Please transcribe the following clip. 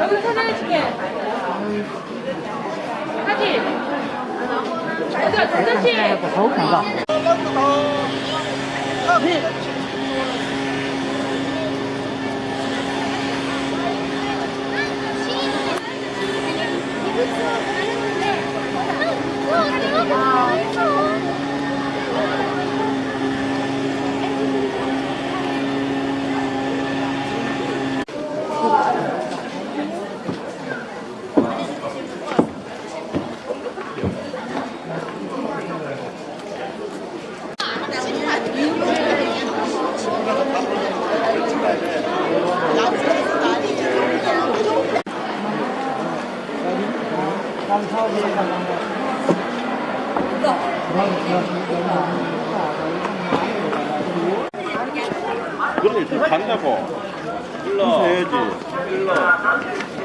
여기 사진 찍게. 사진. 어디야, 대전 up here. 그래, 지금 간다고. 일러. 해야지. 일러.